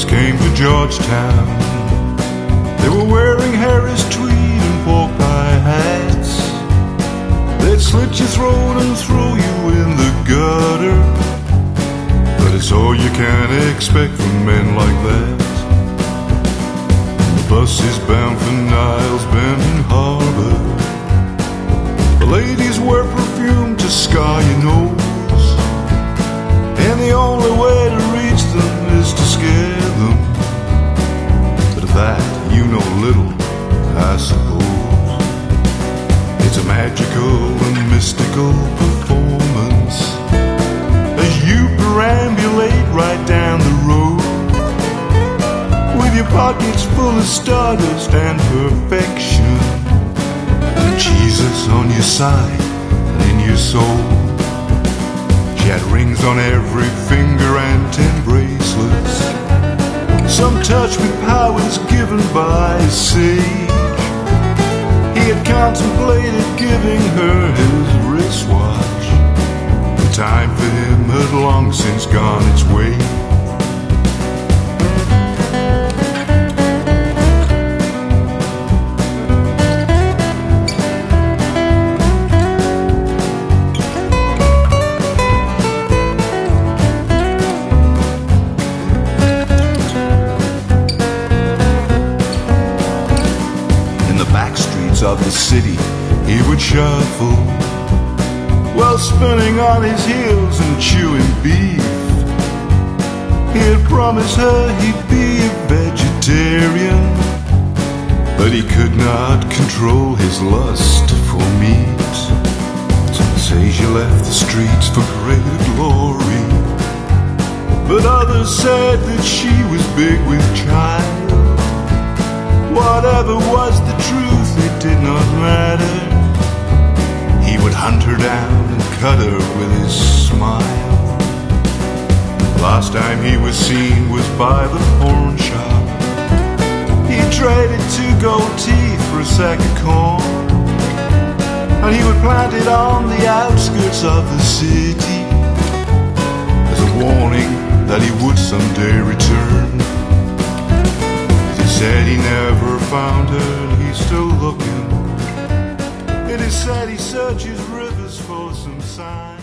boys came to Georgetown. They were wearing Harris tweed and pork pie hats. They'd slit your throat and throw you in the gutter. But it's all you can expect from men like that. The bus is bound for Niles Bend. The that you know little, I suppose. It's a magical and mystical performance as you perambulate right down the road with your pockets full of stardust and perfection. And Jesus on your side and in your soul. She had rings on every finger and ten bracelets. Touch with powers given by sage. He had contemplated giving her his wristwatch. The time for him had long since gone its way. Of the city, he would shuffle while spinning on his heels and chewing beef. He had promised her he'd be a vegetarian, but he could not control his lust for meat. Some say she left the streets for greater glory, but others said that she was big with child. Whatever was the cut her with his smile. Last time he was seen was by the pawn shop. He traded two gold teeth for a sack of corn. And he would plant it on the outskirts of the city as a warning that he would someday return. He said he never found her and he's still looking. It is said he searches rivers for some sign.